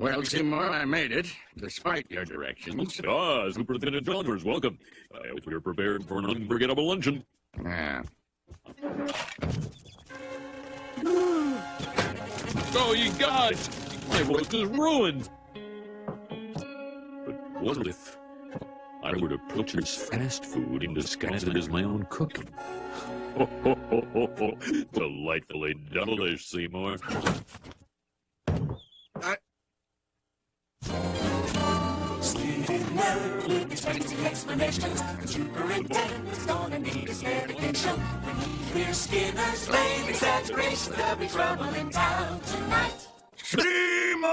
Well, Seymour, I made it, despite your directions. Ah, Superintendent Chalmers, welcome. I hope you're prepared for an unforgettable luncheon. Yeah. Oh, you guys! My voice is ruined! But what if I were to purchase fast food and disguise it as my own cooking? Ho, ho, ho, ho, ho. Delightfully devilish, Seymour. Well, with expecting explanations. The superintendent's gonna need his navigation. When he hears Skinner's lame exaggerations, there'll be trouble in town tonight. Seymour!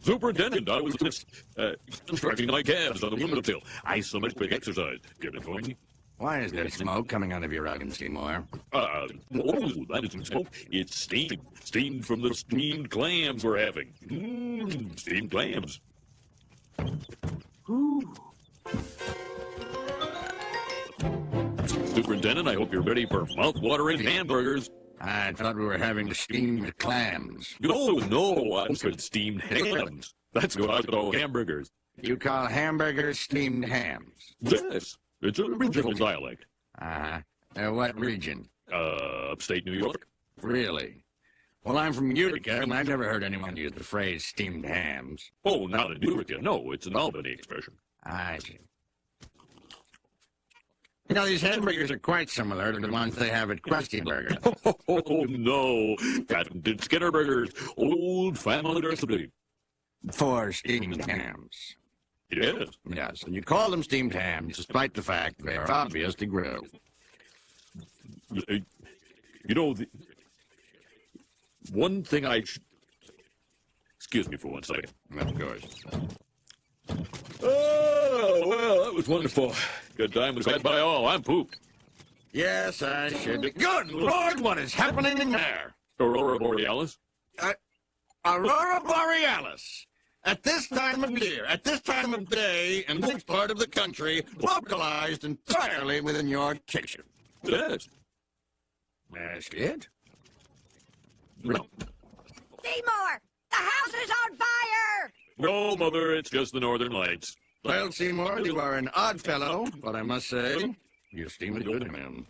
Superintendent, I was just uh, constructing my calves on the windowsill. Isometric exercise. Get it for me? Why is there smoke coming out of your oven, Seymour? Uh, oh, that isn't smoke. It's steam. Steam from the steamed clams we're having. Mmm, steamed clams. Superintendent, I hope you're ready for mouth-watering hamburgers. I thought we were having steamed clams. No, no, I said steamed hams. That's what I call hamburgers. You call hamburgers steamed hams? Yes, it's a regional dialect. Uh-huh. Uh, what region? Uh, upstate New York. Really? Well, I'm from Utica, and I've never heard anyone use the phrase steamed hams. Oh, not in Utica. No, it's an Albany expression. I see. You know, these hamburgers are quite similar to the ones they have at Krusty Burger. Oh, oh, oh, no. Patented Skinner Burgers. Old family recipe. For steamed hams. Yes. Yes, and you call them steamed hams despite the fact they are obviously grilled. You know, the, one thing I should... Excuse me for one second. Of course. Oh, well, that was wonderful. Good time was had by all. I'm pooped. Yes, I should. be. Good Lord, what is happening in there? Aurora Borealis? Uh, Aurora Borealis. At this time of year, at this time of day, in this part of the country, localized entirely within your kitchen. Yes. That's it? No. Seymour! The house is on fire! No, Mother, it's just the Northern Lights. Well, Seymour, you are an odd fellow, but I must say, you seem a good man.